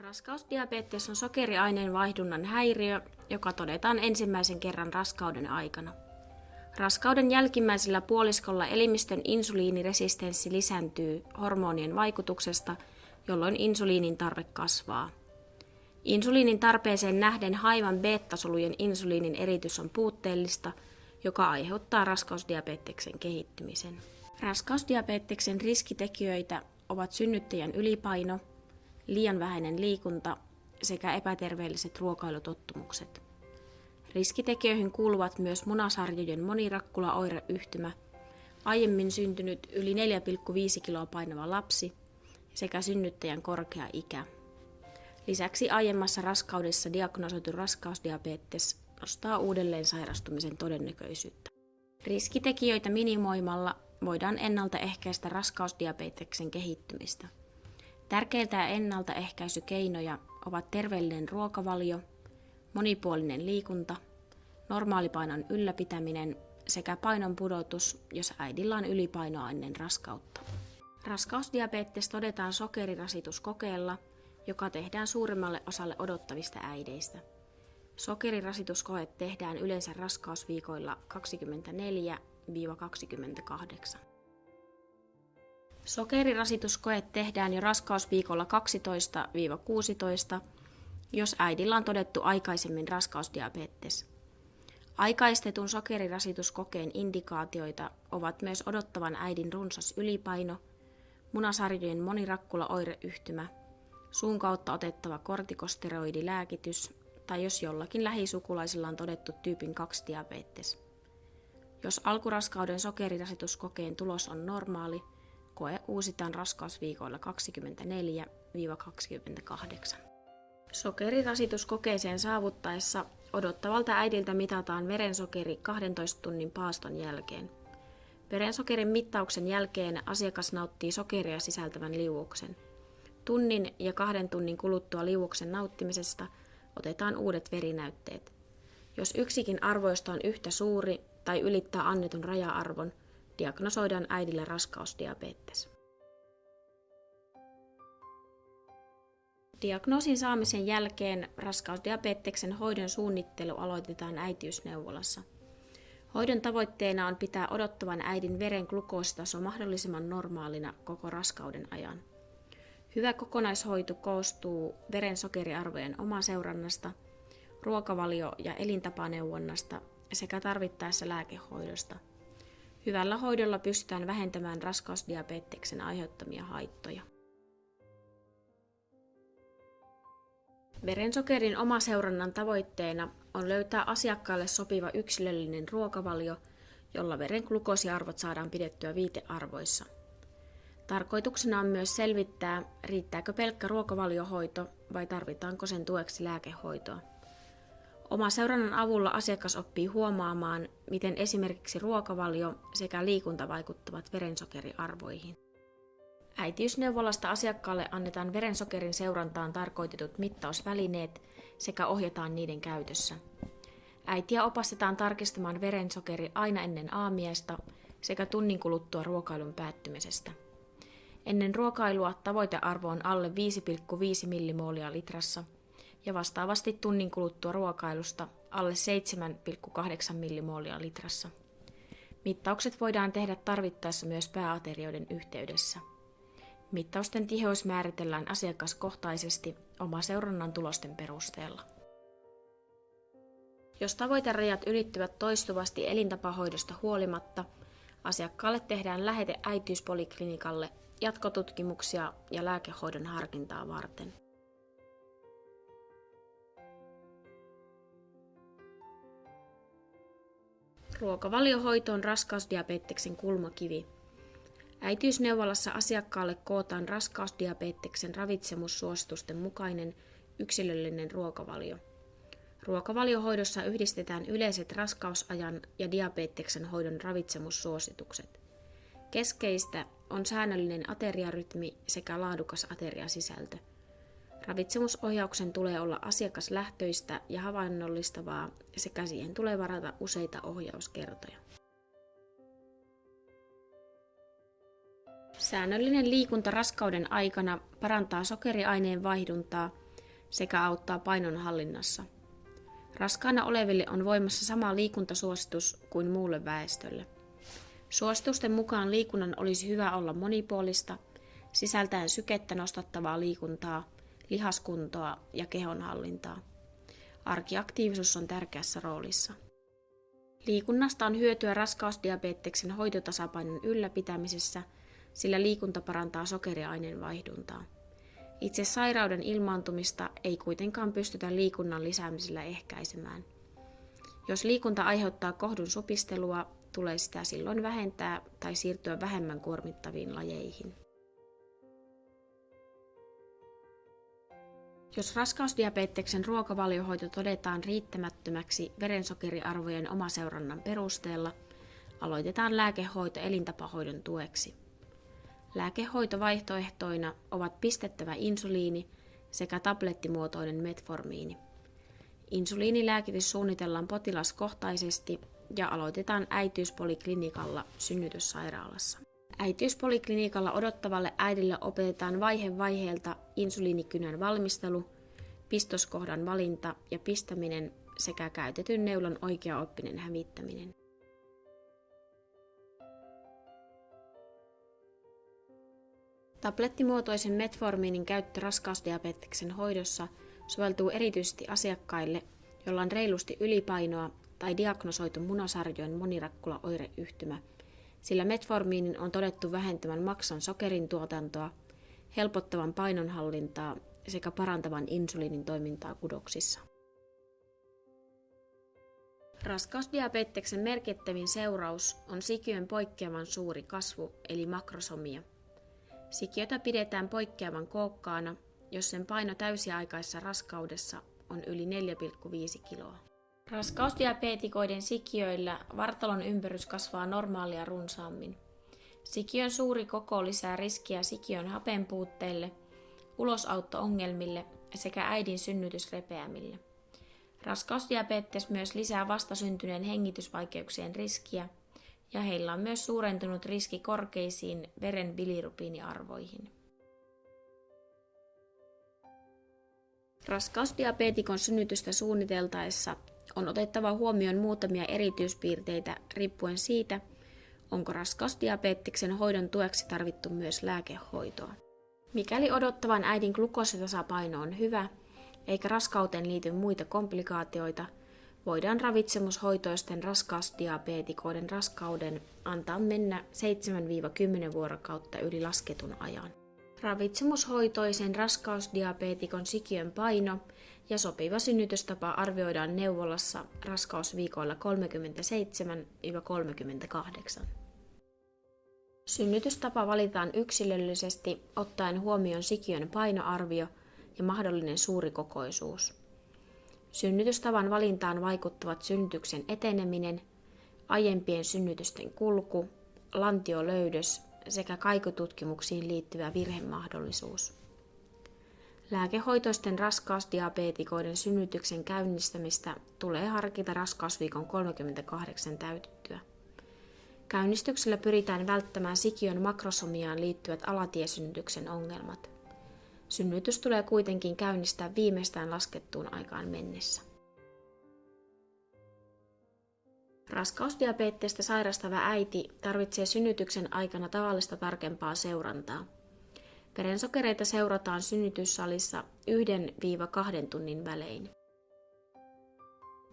Raskausdiabetes on sokeriaineen vaihdunnan häiriö, joka todetaan ensimmäisen kerran raskauden aikana. Raskauden jälkimmäisellä puoliskolla elimistön insuliiniresistenssi lisääntyy hormonien vaikutuksesta, jolloin insuliinin tarve kasvaa. Insuliinin tarpeeseen nähden haivan beta-solujen insuliinin eritys on puutteellista, joka aiheuttaa raskausdiabeteksen kehittymisen. Raskausdiabeteksen riskitekijöitä ovat synnyttäjän ylipaino, liian vähäinen liikunta sekä epäterveelliset ruokailutottumukset. Riskitekijöihin kuuluvat myös munasarjojen monirakkula-oireyhtymä, aiemmin syntynyt yli 4,5 kiloa painava lapsi sekä synnyttäjän korkea ikä. Lisäksi aiemmassa raskaudessa diagnosoitu raskausdiabetes nostaa uudelleen sairastumisen todennäköisyyttä. Riskitekijöitä minimoimalla voidaan ennaltaehkäistä raskausdiabeteksen kehittymistä. Tärkeitä ennaltaehkäisykeinoja ovat terveellinen ruokavalio, monipuolinen liikunta, normaalipainon ylläpitäminen sekä painon pudotus, jos äidillä on ylipainoa ennen raskautta. Raskausdiabetes todetaan sokerirasituskokeella, joka tehdään suuremmalle osalle odottavista äideistä. Sokerirasituskoe tehdään yleensä raskausviikoilla 24-28. Sokerirasituskoe tehdään jo raskausviikolla 12-16, jos äidillä on todettu aikaisemmin raskausdiabetes. Aikaistetun sokerirasituskokeen indikaatioita ovat myös odottavan äidin runsas ylipaino, munasarjojen monirakkula-oireyhtymä, suun kautta otettava kortikosteroidilääkitys tai jos jollakin lähisukulaisella on todettu tyypin 2 diabetes. Jos alkuraskauden sokerirasituskokeen tulos on normaali, koe uusitaan raskausviikoilla 24-28. Sokerirasituskokeeseen saavuttaessa odottavalta äidiltä mitataan verensokeri 12 tunnin paaston jälkeen. Verensokerin mittauksen jälkeen asiakas nauttii sokeria sisältävän liuuksen. Tunnin ja kahden tunnin kuluttua liuuksen nauttimisesta otetaan uudet verinäytteet. Jos yksikin arvoista on yhtä suuri tai ylittää annetun raja-arvon, diagnosoidaan äidillä raskausdiabetes. Diagnoosin saamisen jälkeen raskausdiabeteksen hoidon suunnittelu aloitetaan äitiysneuvolassa. Hoidon tavoitteena on pitää odottavan äidin veren glukoositaso mahdollisimman normaalina koko raskauden ajan. Hyvä kokonaishoito koostuu verensokeriarvojen omaseurannasta, ruokavalio- ja elintapaneuvonnasta sekä tarvittaessa lääkehoidosta. Hyvällä hoidolla pystytään vähentämään raskausdiabeteksen aiheuttamia haittoja. Verensokerin omaseurannan tavoitteena on löytää asiakkaalle sopiva yksilöllinen ruokavalio, jolla veren glukoosiarvot saadaan pidettyä viitearvoissa. Tarkoituksena on myös selvittää, riittääkö pelkkä ruokavaliohoito vai tarvitaanko sen tueksi lääkehoitoa. Oma seurannan avulla asiakas oppii huomaamaan, miten esimerkiksi ruokavalio sekä liikunta vaikuttavat verensokeriarvoihin. Äitiysneuvolasta asiakkaalle annetaan verensokerin seurantaan tarkoitetut mittausvälineet sekä ohjataan niiden käytössä. Äitiä opastetaan tarkistamaan verensokeri aina ennen aamiaista sekä tunnin kuluttua ruokailun päättymisestä. Ennen ruokailua tavoitearvo on alle 5,5 millimoolia litrassa ja vastaavasti tunnin kuluttua ruokailusta alle 7,8 millimoolia litrassa. Mittaukset voidaan tehdä tarvittaessa myös pääaterioiden yhteydessä. Mittausten tiheys määritellään asiakaskohtaisesti oma seurannan tulosten perusteella. Jos tavoiterajat ylittyvät toistuvasti elintapahoidosta huolimatta, asiakkaalle tehdään lähete äitiyspoliklinikalle jatkotutkimuksia ja lääkehoidon harkintaa varten. Ruokavaliohoito on raskausdiabeteksen kulmakivi – Äitiysneuvolassa asiakkaalle kootaan raskausdiabeteksen ravitsemussuositusten mukainen yksilöllinen ruokavalio. Ruokavaliohoidossa yhdistetään yleiset raskausajan ja diabeteksen hoidon ravitsemussuositukset. Keskeistä on säännöllinen ateriarytmi sekä laadukas ateriasisältö. Ravitsemusohjauksen tulee olla asiakaslähtöistä ja havainnollistavaa sekä siihen tulee varata useita ohjauskertoja. Säännöllinen liikunta raskauden aikana parantaa sokeriaineen vaihduntaa sekä auttaa painon hallinnassa. Raskaana oleville on voimassa sama liikuntasuositus kuin muulle väestölle. Suositusten mukaan liikunnan olisi hyvä olla monipuolista, sisältäen sykettä nostattavaa liikuntaa, lihaskuntoa ja kehonhallintaa. Arkiaktiivisuus on tärkeässä roolissa. Liikunnasta on hyötyä raskausdiabeteksen hoitotasapainon ylläpitämisessä, sillä liikunta parantaa sokeriaineen vaihduntaa. Itse sairauden ilmaantumista ei kuitenkaan pystytä liikunnan lisäämisellä ehkäisemään. Jos liikunta aiheuttaa kohdun supistelua, tulee sitä silloin vähentää tai siirtyä vähemmän kuormittaviin lajeihin. Jos raskausdiabeteksen ruokavaliohoito todetaan riittämättömäksi verensokeriarvojen omaseurannan perusteella, aloitetaan lääkehoito elintapahoidon tueksi. Lääkehoitovaihtoehtoina ovat pistettävä insuliini sekä tablettimuotoinen metformiini. Insuliinilääkitys suunnitellaan potilaskohtaisesti ja aloitetaan äitiyspoliklinikalla synnytyssairaalassa. Äitiyspoliklinikalla odottavalle äidille opetetaan vaihe vaiheelta insuliinikynän valmistelu, pistoskohdan valinta ja pistäminen sekä käytetyn neulan oikeaoppinen hävittäminen. Tablettimuotoisen metformiinin käyttö raskausdiabeteksen hoidossa soveltuu erityisesti asiakkaille, joilla on reilusti ylipainoa tai diagnosoitu munasarjojen monirakkula-oireyhtymä, sillä metformiinin on todettu vähentävän maksan sokerin tuotantoa, helpottavan painonhallintaa sekä parantavan insuliinin toimintaa kudoksissa. Raskausdiabeteksen merkittävin seuraus on sikiön poikkeavan suuri kasvu eli makrosomia. Sikiötä pidetään poikkeavan kookkaana, jos sen paino täysiaikaisessa raskaudessa on yli 4,5 kiloa. Raskausdiabeetikoiden sikiöillä vartalon ympärys kasvaa normaalia runsaammin. Sikiön suuri koko lisää riskiä sikiön hapenpuutteelle, ulosautto-ongelmille sekä äidin synnytysrepeämille. Raskausdiabetes myös lisää vastasyntyneen hengitysvaikeuksien riskiä ja heillä on myös suurentunut riski korkeisiin veren bilirubiiniarvoihin. Raskausdiabeetikon synnytystä suunniteltaessa on otettava huomioon muutamia erityispiirteitä riippuen siitä, onko raskausdiabeteksen hoidon tueksi tarvittu myös lääkehoitoa. Mikäli odottavan äidin glukositasapaino on hyvä, eikä raskauteen liity muita komplikaatioita, voidaan ravitsemushoitoisten raskausdiabeetikoiden raskauden antaa mennä 7-10 vuorokautta yli lasketun ajan. Ravitsemushoitoisen raskausdiabeetikon sikiön paino ja sopiva synnytystapa arvioidaan neuvolassa raskausviikoilla 37-38. Synnytystapa valitaan yksilöllisesti ottaen huomioon sikiön painoarvio ja mahdollinen suurikokoisuus. Synnytystavan valintaan vaikuttavat synnytyksen eteneminen, aiempien synnytysten kulku, lantiolöydös sekä kaikututkimuksiin liittyvä virhemahdollisuus. Lääkehoitoisten raskausdiabeetikoiden synnytyksen käynnistämistä tulee harkita raskausviikon 38 täytettyä. Käynnistyksellä pyritään välttämään sikiön makrosomiaan liittyvät alatiesynnytyksen ongelmat. Synnytys tulee kuitenkin käynnistää viimeistään laskettuun aikaan mennessä. Raskausdiabeettista sairastava äiti tarvitsee synnytyksen aikana tavallista tarkempaa seurantaa – Verensokereita seurataan synnytyssalissa 1-2 tunnin välein.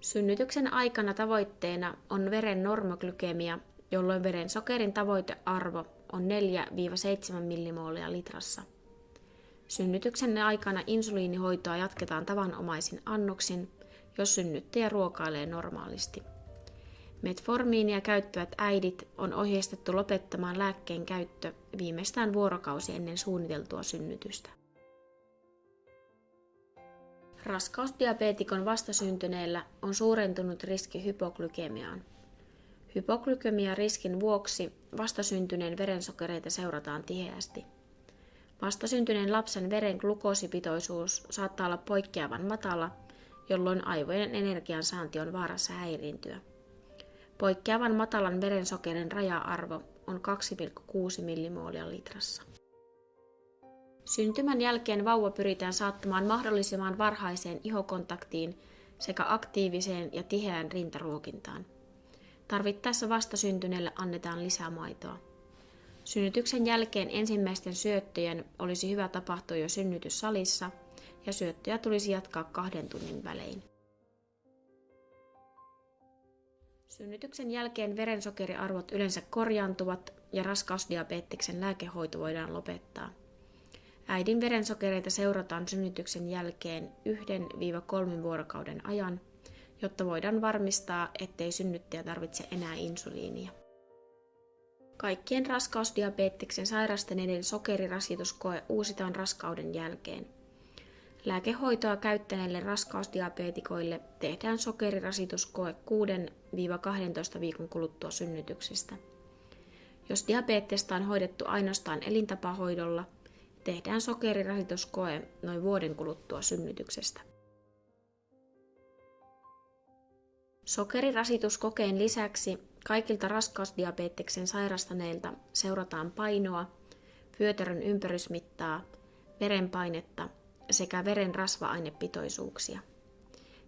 Synnytyksen aikana tavoitteena on veren normoglykemia, jolloin veren sokerin tavoitearvo on 4-7 millimoolia litrassa. Synnytyksen aikana insuliinihoitoa jatketaan tavanomaisin annoksin, jos synnyttäjä ruokailee normaalisti. Metformiinia käyttävät äidit on ohjeistettu lopettamaan lääkkeen käyttö viimeistään vuorokausi ennen suunniteltua synnytystä. Raskausdiabeetikon vastasyntyneellä on suurentunut riski hypoglykemiaan. Hypoglykemia-riskin vuoksi vastasyntyneen verensokereita seurataan tiheästi. Vastasyntyneen lapsen veren glukoosipitoisuus saattaa olla poikkeavan matala, jolloin aivojen energiansaanti on vaarassa häiriintyä. Poikkeavan matalan verensokerin raja-arvo on 2,6 millimoolia litrassa. Syntymän jälkeen vauva pyritään saattamaan mahdollisimman varhaiseen ihokontaktiin sekä aktiiviseen ja tiheään rintaruokintaan. Tarvittaessa vastasyntyneelle annetaan lisää maitoa. Synnytyksen jälkeen ensimmäisten syöttöjen olisi hyvä tapahtua jo synnytyssalissa ja syöttöjä tulisi jatkaa kahden tunnin välein. Synnytyksen jälkeen verensokeriarvot yleensä korjaantuvat ja raskausdiabeteksen lääkehoito voidaan lopettaa. Äidin verensokereita seurataan synnytyksen jälkeen 1-3 vuorokauden ajan, jotta voidaan varmistaa, ettei synnyttäjä tarvitse enää insuliinia. Kaikkien raskausdiabeteksen sairastaneiden sokerirasituskoe uusitaan raskauden jälkeen. Lääkehoitoa käyttäneille raskausdiabetikoille tehdään sokerirasituskoe 6-12 viikon kuluttua synnytyksestä. Jos diabetesta on hoidettu ainoastaan elintapahoidolla, tehdään sokerirasituskoe noin vuoden kuluttua synnytyksestä. Sokerirasituskokeen lisäksi kaikilta raskausdiabeteksen sairastaneilta seurataan painoa, vyötärön ympärysmittaa, verenpainetta sekä veren rasva-ainepitoisuuksia.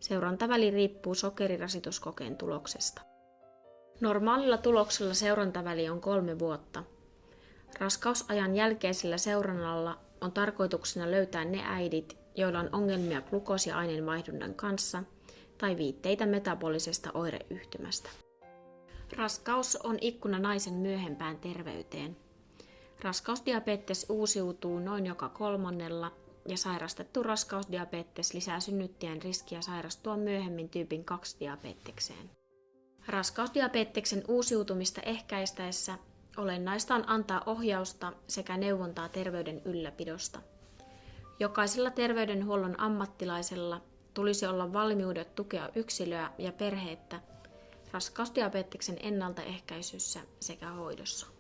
Seurantaväli riippuu sokerirasituskokeen tuloksesta. Normaalilla tuloksella seurantaväli on kolme vuotta. Raskausajan jälkeisellä seurannalla on tarkoituksena löytää ne äidit, joilla on ongelmia glukoosiaineenvaihdunnan kanssa tai viitteitä metabolisesta oireyhtymästä. Raskaus on ikkuna naisen myöhempään terveyteen. Raskausdiabetes uusiutuu noin joka kolmannella ja sairastettu raskausdiabetes lisää synnyttäjän riskiä sairastua myöhemmin tyypin 2 diabetekseen. Raskausdiabeteksen uusiutumista ehkäistäessä olennaista on antaa ohjausta sekä neuvontaa terveyden ylläpidosta. Jokaisella terveydenhuollon ammattilaisella tulisi olla valmiudet tukea yksilöä ja perhettä raskausdiabeteksen ennaltaehkäisyssä sekä hoidossa.